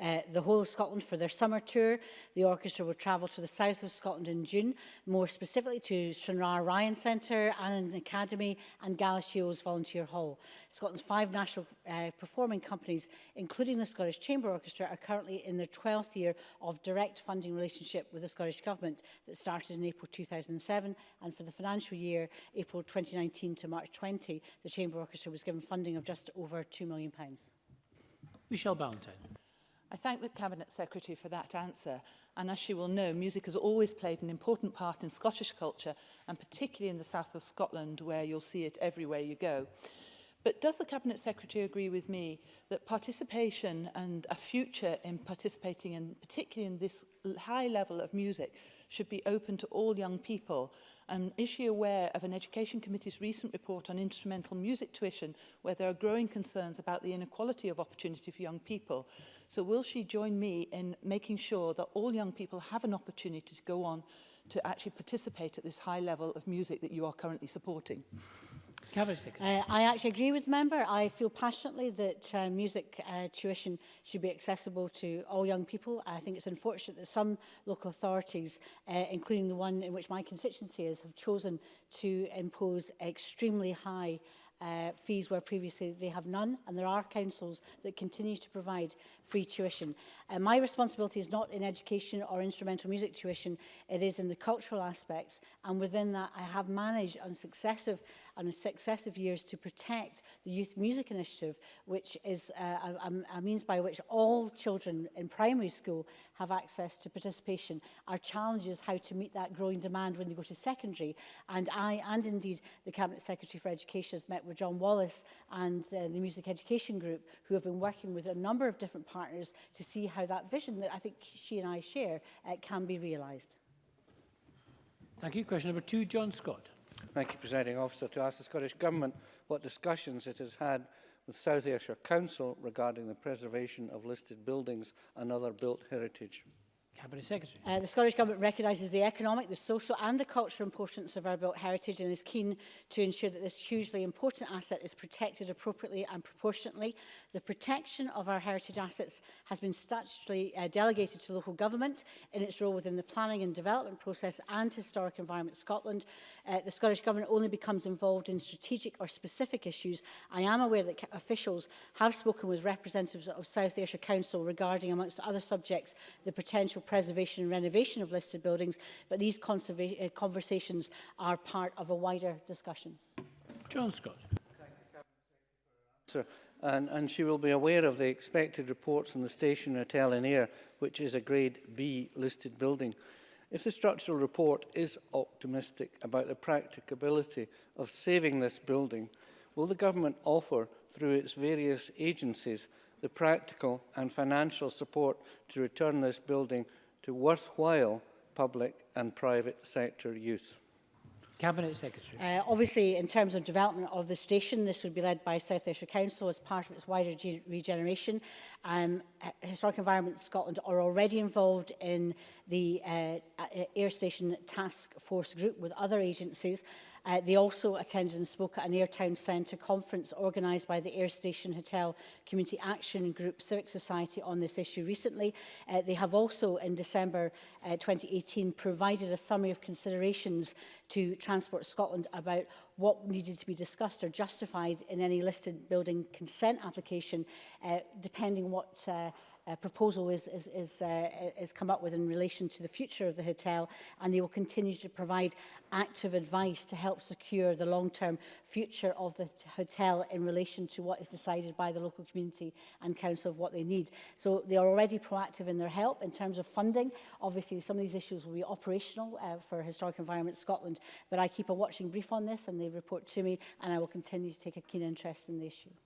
Eh, the whole of Scotland for their summer tour. The orchestra will travel to the south of Scotland in June, more specifically to Stranraer Ryan Centre, Annan Academy and Shields Volunteer Hall. Scotland's five national uh, performing companies, including the Scottish Chamber Orchestra, are currently in their 12th year of direct funding relationship with the Scottish Government that started in April 2007 and for the financial year April 2019 to March 20, the Chamber Orchestra was given funding of just over £2 million. Michelle Ballantyne. I thank the Cabinet Secretary for that answer and as she will know, music has always played an important part in Scottish culture and particularly in the south of Scotland where you'll see it everywhere you go. But does the Cabinet Secretary agree with me that participation and a future in participating in particularly in this high level of music should be open to all young people. And is she aware of an Education Committee's recent report on instrumental music tuition where there are growing concerns about the inequality of opportunity for young people? So will she join me in making sure that all young people have an opportunity to go on to actually participate at this high level of music that you are currently supporting? Uh, I actually agree with the member. I feel passionately that uh, music uh, tuition should be accessible to all young people. I think it's unfortunate that some local authorities, uh, including the one in which my constituency is, have chosen to impose extremely high uh, fees where previously they have none and there are councils that continue to provide free tuition. Uh, my responsibility is not in education or instrumental music tuition, it is in the cultural aspects and within that I have managed on successive on successive years to protect the Youth Music Initiative, which is uh, a, a means by which all children in primary school have access to participation. Our challenge is how to meet that growing demand when they go to secondary. And I, and indeed the Cabinet Secretary for Education, has met with John Wallace and uh, the Music Education Group, who have been working with a number of different partners to see how that vision that I think she and I share uh, can be realised. Thank you. Question number two, John Scott. Thank you, Presiding Officer, to ask the Scottish Government what discussions it has had with South Ayrshire Council regarding the preservation of listed buildings and other built heritage. Cabinet Secretary. Uh, the Scottish Government recognises the economic, the social and the cultural importance of our built heritage and is keen to ensure that this hugely important asset is protected appropriately and proportionately. The protection of our heritage assets has been statutorily uh, delegated to local government in its role within the planning and development process and Historic Environment Scotland. Uh, the Scottish Government only becomes involved in strategic or specific issues. I am aware that officials have spoken with representatives of South Ayrshire Council regarding, amongst other subjects, the potential preservation and renovation of listed buildings, but these uh, conversations are part of a wider discussion. John Scott. Sir, and, and she will be aware of the expected reports on the station at in air, which is a grade B listed building. If the structural report is optimistic about the practicability of saving this building, will the government offer, through its various agencies, the practical and financial support to return this building to worthwhile public and private sector use. Cabinet Secretary. Uh, obviously, in terms of development of the station, this would be led by South Ayrshire Council as part of its wider regeneration. Um, Historic Environment Scotland are already involved in the uh, uh, Air Station Task Force group with other agencies. Uh, they also attended and spoke at an Airtown Centre conference organised by the Air Station Hotel Community Action Group Civic Society on this issue recently. Uh, they have also, in December uh, 2018, provided a summary of considerations to Transport Scotland about what needed to be discussed or justified in any listed building consent application, uh, depending what uh, uh, proposal is, is, is, uh, is come up with in relation to the future of the hotel and they will continue to provide active advice to help secure the long-term future of the hotel in relation to what is decided by the local community and council of what they need. So they are already proactive in their help in terms of funding. Obviously some of these issues will be operational uh, for Historic Environment Scotland but I keep a watching brief on this and they report to me and I will continue to take a keen interest in the issue.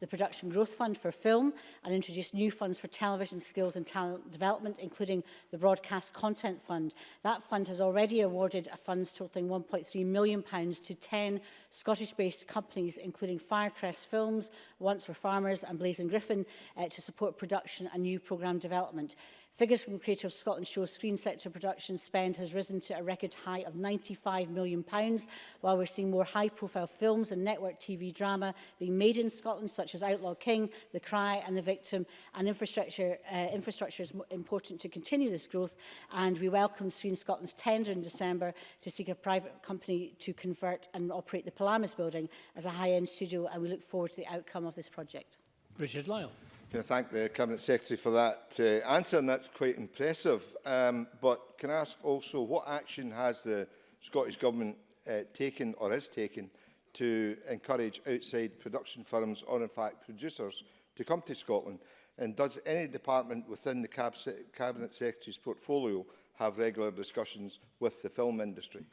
the Production Growth Fund for film and introduced new funds for television skills and talent development, including the Broadcast Content Fund. That fund has already awarded a funds totalling £1.3 million to 10 Scottish-based companies, including Firecrest Films, Once Were Farmers and Blazing Griffin, uh, to support production and new programme development. Figures from Creative Scotland show screen sector production spend has risen to a record high of £95 million, while we're seeing more high-profile films and network TV drama being made in Scotland, such as Outlaw King, The Cry and The Victim, and infrastructure, uh, infrastructure is important to continue this growth, and we welcome Screen Scotland's tender in December to seek a private company to convert and operate the Palamas building as a high-end studio, and we look forward to the outcome of this project. Richard Lyle. Can I thank the Cabinet Secretary for that uh, answer, and that's quite impressive. Um, but can I ask also what action has the Scottish Government uh, taken or is taken to encourage outside production firms or in fact producers to come to Scotland? And does any department within the Cab Cabinet Secretary's portfolio have regular discussions with the film industry?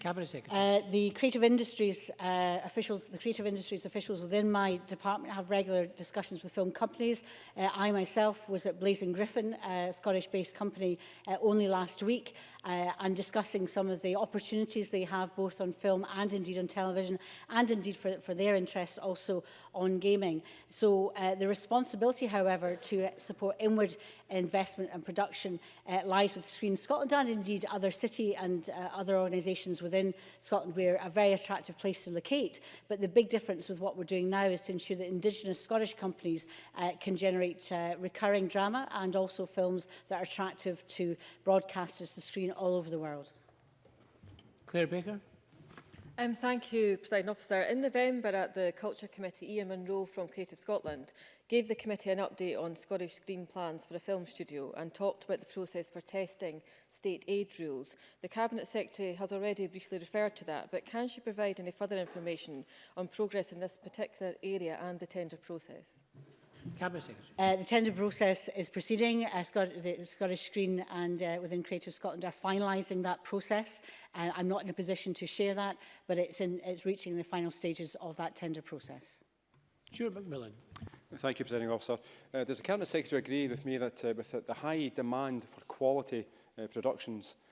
Cabinet Secretary. Uh, the creative industries uh, officials, the creative industries officials within my department have regular discussions with film companies. Uh, I myself was at Blazing Griffin, a Scottish-based company, uh, only last week, uh, and discussing some of the opportunities they have both on film and indeed on television, and indeed for, for their interests also on gaming. So uh, the responsibility, however, to support inward investment and production uh, lies with Screen Scotland and indeed other city and uh, other organisations within Scotland. We're a very attractive place to locate, but the big difference with what we're doing now is to ensure that Indigenous Scottish companies uh, can generate uh, recurring drama and also films that are attractive to broadcasters to screen all over the world. Claire Baker. Um, thank you, President Officer. In November at the Culture Committee, Ian Munro from Creative Scotland gave the committee an update on Scottish screen plans for a film studio and talked about the process for testing state aid rules. The Cabinet Secretary has already briefly referred to that, but can she provide any further information on progress in this particular area and the tender process? Cabinet Secretary. Uh, the tender process is proceeding. Uh, Scot the Scottish Green and uh, within Creative Scotland are finalising that process. Uh, I'm not in a position to share that, but it's, in, it's reaching the final stages of that tender process. Stuart McMillan. Thank you, Presiding Officer. Uh, does the Cabinet Secretary agree with me that uh, with the, the high demand for quality uh, productions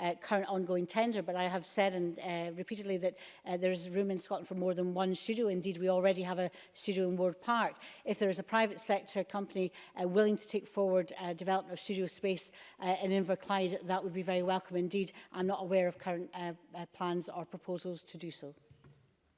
uh, current ongoing tender, but I have said and uh, repeatedly that uh, there is room in Scotland for more than one studio. Indeed, we already have a studio in Ward Park. If there is a private sector company uh, willing to take forward uh, development of studio space space uh, in Inverclyde, that would be very welcome indeed. I'm not aware of current uh, uh, plans or proposals to do so.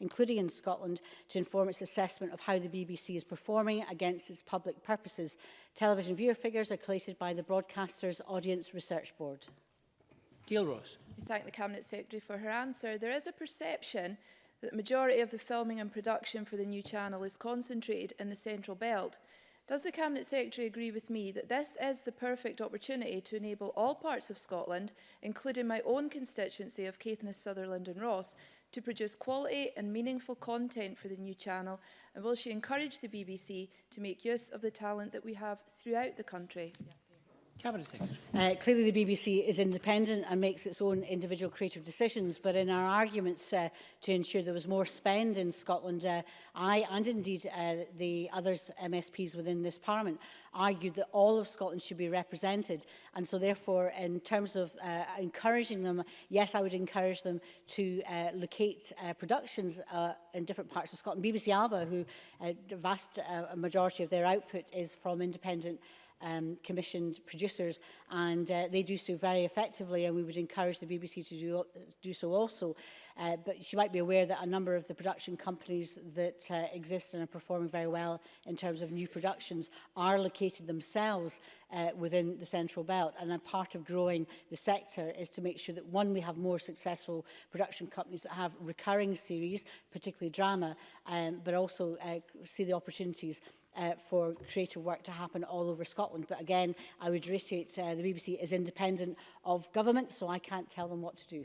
including in Scotland, to inform its assessment of how the BBC is performing against its public purposes. Television viewer figures are collated by the Broadcasters Audience Research Board. Gail Ross. I thank the Cabinet Secretary for her answer. There is a perception that the majority of the filming and production for the new channel is concentrated in the Central Belt, does the Cabinet Secretary agree with me that this is the perfect opportunity to enable all parts of Scotland, including my own constituency of Caithness, Sutherland and Ross, to produce quality and meaningful content for the new channel? And will she encourage the BBC to make use of the talent that we have throughout the country? Yeah. Cabinet Secretary. Uh, clearly the BBC is independent and makes its own individual creative decisions, but in our arguments uh, to ensure there was more spend in Scotland, uh, I and indeed uh, the other MSPs within this Parliament argued that all of Scotland should be represented. And so therefore, in terms of uh, encouraging them, yes, I would encourage them to uh, locate uh, productions uh, in different parts of Scotland. BBC Alba, who uh, vast uh, majority of their output is from independent um, commissioned producers and uh, they do so very effectively and we would encourage the BBC to do, do so also. Uh, but she might be aware that a number of the production companies that uh, exist and are performing very well in terms of new productions are located themselves uh, within the Central Belt and a part of growing the sector is to make sure that one, we have more successful production companies that have recurring series, particularly drama, um, but also uh, see the opportunities uh, for creative work to happen all over Scotland. But again, I would reiterate uh, the BBC is independent of government, so I can't tell them what to do.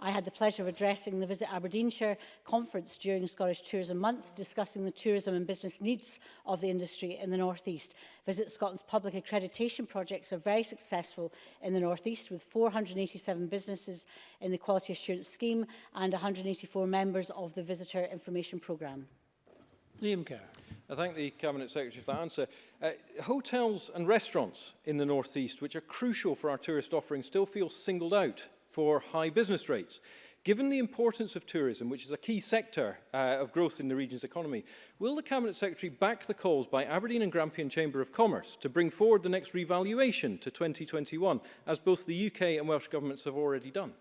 I had the pleasure of addressing the Visit Aberdeenshire conference during Scottish Tourism Month, discussing the tourism and business needs of the industry in the North East. Visit Scotland's public accreditation projects are very successful in the North East, with 487 businesses in the Quality Assurance Scheme and 184 members of the Visitor Information Programme. Liam Kerr. I thank the Cabinet Secretary for that answer. Uh, hotels and restaurants in the North East, which are crucial for our tourist offering, still feel singled out for high business rates. Given the importance of tourism, which is a key sector uh, of growth in the region's economy, will the Cabinet Secretary back the calls by Aberdeen and Grampian Chamber of Commerce to bring forward the next revaluation to 2021, as both the UK and Welsh governments have already done?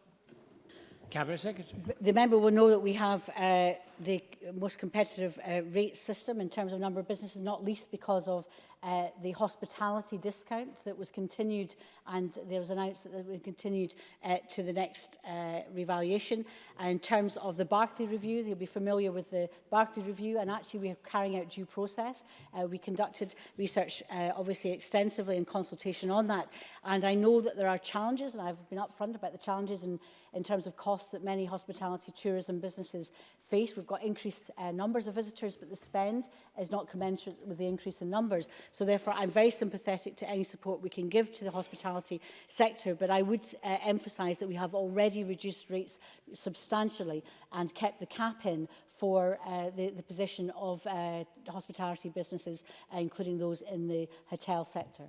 Cabinet Secretary. The member will know that we have uh, the most competitive uh, rate system in terms of number of businesses, not least because of Uh, the hospitality discount that was continued and there was announced that it would continued uh, to the next uh, revaluation. And in terms of the Barclay Review, you'll be familiar with the Barclay Review and actually we are carrying out due process. Uh, we conducted research uh, obviously extensively in consultation on that and I know that there are challenges and I've been upfront about the challenges in, in terms of costs that many hospitality tourism businesses face. We've got increased uh, numbers of visitors but the spend is not commensurate with the increase in numbers. So therefore, I'm very sympathetic to any support we can give to the hospitality sector, but I would uh, emphasise that we have already reduced rates substantially and kept the cap in for uh, the, the position of uh, hospitality businesses, uh, including those in the hotel sector.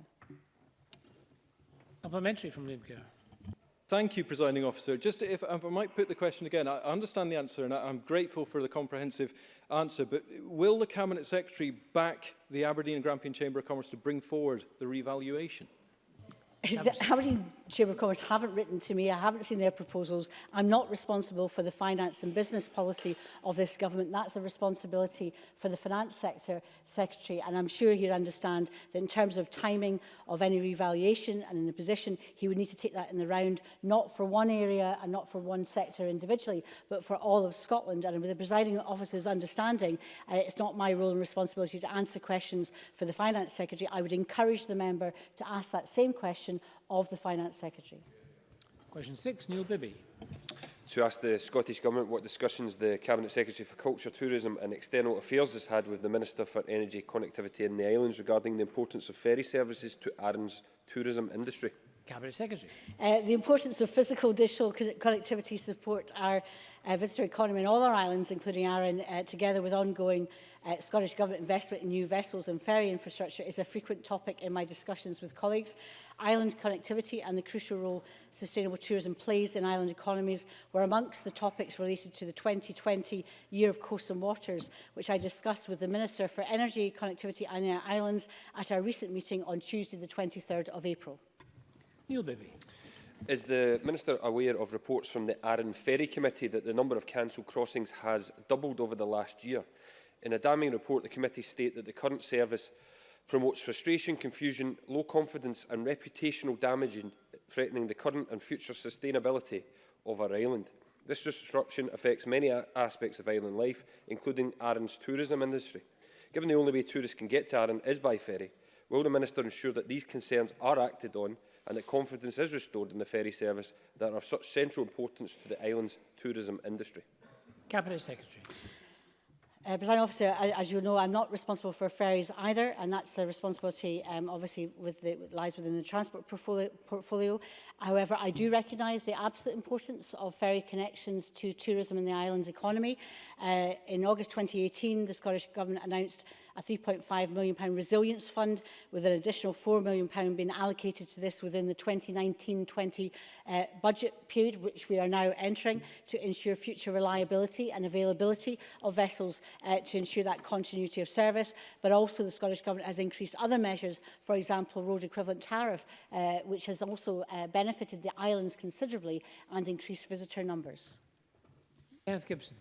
Complimentary from Liam Kerr. Thank you, Presiding Officer. Just if, if I might put the question again, I understand the answer and I'm grateful for the comprehensive answer, but will the Cabinet Secretary back the Aberdeen and Grampian Chamber of Commerce to bring forward the revaluation? The Aberdeen Chamber of Commerce haven't written to me. I haven't seen their proposals. I'm not responsible for the finance and business policy of this government. That's a responsibility for the finance sector secretary. And I'm sure he'll understand that in terms of timing of any revaluation and in the position, he would need to take that in the round, not for one area and not for one sector individually, but for all of Scotland. And with the presiding officer's understanding, uh, it's not my role and responsibility to answer questions for the finance secretary. I would encourage the member to ask that same question of the Finance Secretary. Question 6, Neil Bibby. To ask the Scottish Government what discussions the Cabinet Secretary for Culture, Tourism and External Affairs has had with the Minister for Energy, Connectivity and the Islands regarding the importance of ferry services to Arran's tourism industry. Cabinet Secretary. Uh, the importance of physical digital connectivity support our uh, visitor economy in all our islands, including Arran, uh, together with ongoing uh, Scottish Government investment in new vessels and ferry infrastructure is a frequent topic in my discussions with colleagues. Island connectivity and the crucial role sustainable tourism plays in island economies were amongst the topics related to the 2020 Year of Coast and Waters, which I discussed with the Minister for Energy, Connectivity and Islands at our recent meeting on Tuesday the 23rd of April. Neil Bibby. Is the Minister aware of reports from the Arran Ferry Committee that the number of cancelled crossings has doubled over the last year? In a damning report, the committee state that the current service promotes frustration, confusion, low confidence and reputational damage threatening the current and future sustainability of our island. This disruption affects many aspects of island life, including Arran's tourism industry. Given the only way tourists can get to Arran is by ferry, will the Minister ensure that these concerns are acted on and that confidence is restored in the ferry service that are of such central importance to the island's tourism industry? Cabinet Secretary. Uh, President Officer, as you know, I'm not responsible for ferries either, and that's the responsibility, um, obviously, with the, lies within the transport portfolio, portfolio. However, I do recognise the absolute importance of ferry connections to tourism in the island's economy. Uh, in August 2018, the Scottish Government announced a £3.5 million pound resilience fund with an additional £4 million pound being allocated to this within the 2019-20 uh, budget period, which we are now entering, to ensure future reliability and availability of vessels uh, to ensure that continuity of service. But also the Scottish Government has increased other measures, for example, road equivalent tariff, uh, which has also uh, benefited the islands considerably and increased visitor numbers. Kenneth Gibson.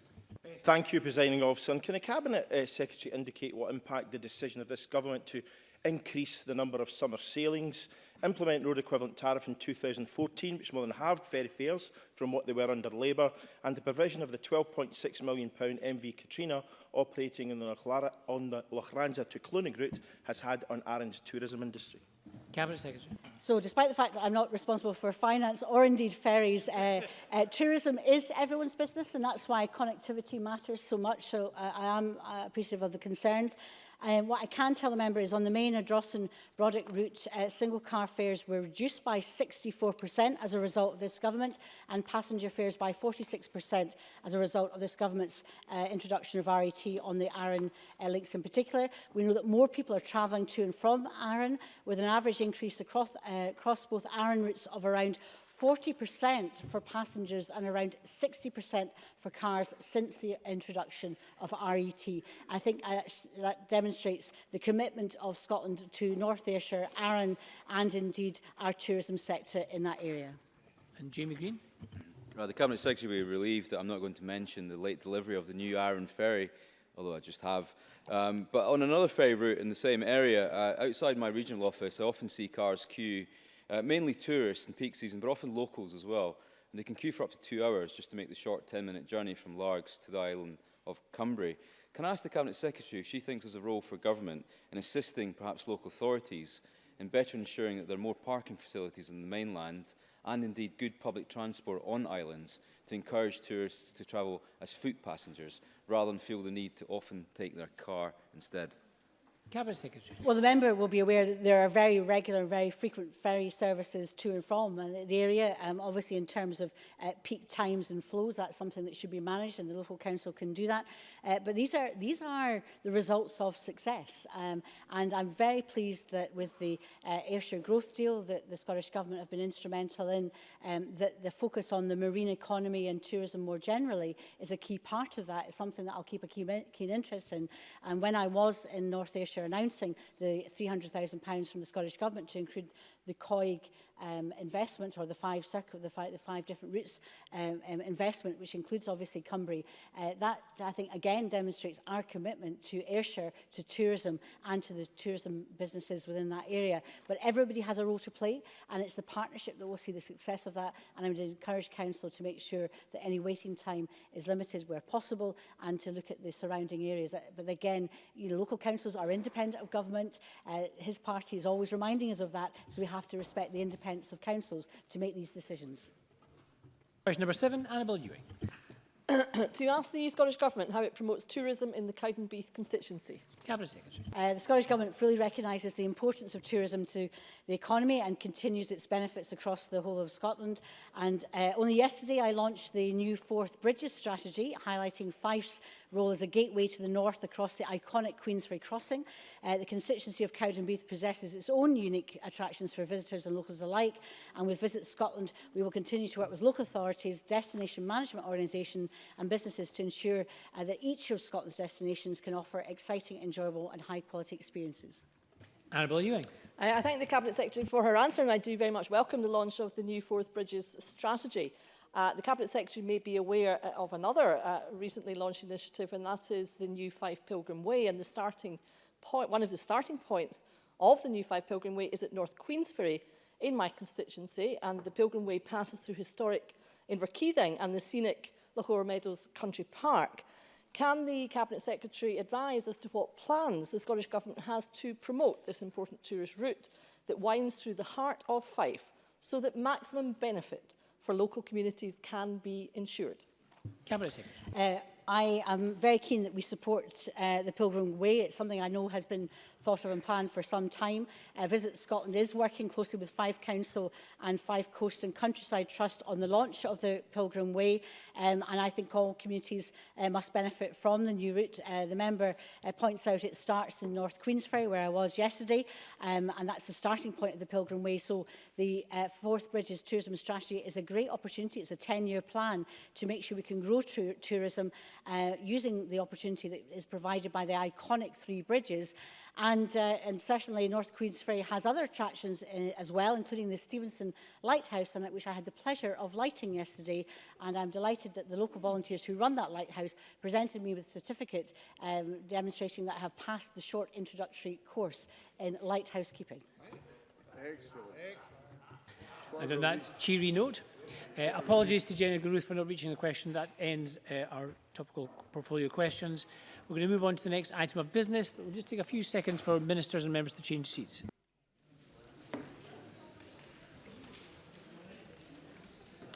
Thank you, Presiding Officer. And can the Cabinet uh, Secretary indicate what impact the decision of this Government to increase the number of summer sailings, implement road equivalent tariff in 2014, which more than halved ferry fares from what they were under Labour, and the provision of the £12.6 million MV Katrina operating in the Lochranza to Clunig route has had on Arrange's tourism industry? Cabinet Secretary. So despite the fact that I'm not responsible for finance or indeed ferries, uh, uh, tourism is everyone's business and that's why connectivity matters so much. So I, uh, I am uh, appreciative of the concerns. Um, what I can tell the member is on the main Adrossan Roddick route, uh, single car fares were reduced by 64% as a result of this government and passenger fares by 46% as a result of this government's uh, introduction of RET on the Arran uh, links in particular. We know that more people are travelling to and from Arran with an average increase across, uh, across both Arran routes of around 40% for passengers and around 60% for cars since the introduction of RET. I think uh, that demonstrates the commitment of Scotland to North Ayrshire, Arran and indeed our tourism sector in that area. And Jamie Green. Well, the Cabinet Secretary will be relieved that I'm not going to mention the late delivery of the new Arran ferry although I just have. Um, but on another ferry route in the same area, uh, outside my regional office, I often see cars queue uh, mainly tourists in peak season, but often locals as well. And they can queue for up to two hours just to make the short 10-minute journey from Largs to the island of Cumbria. Can I ask the Cabinet Secretary if she thinks there's a role for government in assisting perhaps local authorities in better ensuring that there are more parking facilities on the mainland and indeed good public transport on islands to encourage tourists to travel as foot passengers rather than feel the need to often take their car instead? Cabinet Secretary. Well, the member will be aware that there are very regular, very frequent ferry services to and from the area. Um, obviously, in terms of uh, peak times and flows, that's something that should be managed, and the local council can do that. Uh, but these are these are the results of success, um, and I'm very pleased that with the uh, Ayrshire Growth Deal that the Scottish Government have been instrumental in, um, that the focus on the marine economy and tourism more generally is a key part of that. It's something that I'll keep a keen, keen interest in. And when I was in North Ayrshire announcing the £300,000 from the Scottish Government to include the COIG um, investment or the five, circle, the five, the five different routes um, um, investment, which includes obviously Cumbria, uh, that I think again demonstrates our commitment to Ayrshire, to tourism and to the tourism businesses within that area. But everybody has a role to play and it's the partnership that will see the success of that. And I would encourage Council to make sure that any waiting time is limited where possible and to look at the surrounding areas. Uh, but again, you know, local councils are independent of government. Uh, his party is always reminding us of that, so we have to respect the independence independence of councils to make these decisions. Question number seven, Annabel Ewing. to ask the Scottish Government how it promotes tourism in the Cowdenbeath constituency. Cabinet Secretary. Uh, the Scottish Government fully recognises the importance of tourism to the economy and continues its benefits across the whole of Scotland. And uh, only yesterday I launched the new Fourth Bridges strategy, highlighting Fife's role as a gateway to the north across the iconic Queensway crossing. Uh, the constituency of Cowdenbeath possesses its own unique attractions for visitors and locals alike. And with Visit Scotland, we will continue to work with local authorities, destination management organisations and businesses to ensure uh, that each of Scotland's destinations can offer exciting enjoyment enjoyable and high quality experiences. Annabel Ewing. I, I thank the Cabinet Secretary for her answer and I do very much welcome the launch of the new Fourth Bridges strategy. Uh, the Cabinet Secretary may be aware uh, of another uh, recently launched initiative and that is the new Five Pilgrim Way and the starting point, one of the starting points of the new Five Pilgrim Way is at North Queensferry in my constituency and the Pilgrim Way passes through historic Inverkeithing and the scenic Lahore Meadows Country Park. Can the Cabinet Secretary advise as to what plans the Scottish Government has to promote this important tourist route that winds through the heart of Fife so that maximum benefit for local communities can be ensured? Cabinet Secretary. Uh, I am very keen that we support uh, the Pilgrim Way. It's something I know has been thought of and planned for some time. Uh, Visit Scotland is working closely with Five Council and Five Coast and Countryside Trust on the launch of the Pilgrim Way. Um, and I think all communities uh, must benefit from the new route. Uh, the member uh, points out it starts in North Queensferry, where I was yesterday. Um, and that's the starting point of the Pilgrim Way. So the uh, Fourth Bridges Tourism Strategy is a great opportunity. It's a 10-year plan to make sure we can grow tourism uh, using the opportunity that is provided by the iconic three bridges. And, uh, and certainly North Queensferry has other attractions uh, as well, including the Stevenson Lighthouse, it, which I had the pleasure of lighting yesterday. And I'm delighted that the local volunteers who run that lighthouse presented me with a certificate um, demonstrating that I have passed the short introductory course in lighthouse keeping. Excellent. Excellent. And on that cheery note, Uh, apologies to Jenny Garuth for not reaching the question. That ends uh, our topical portfolio questions. We're going to move on to the next item of business, but we'll just take a few seconds for ministers and members to change seats.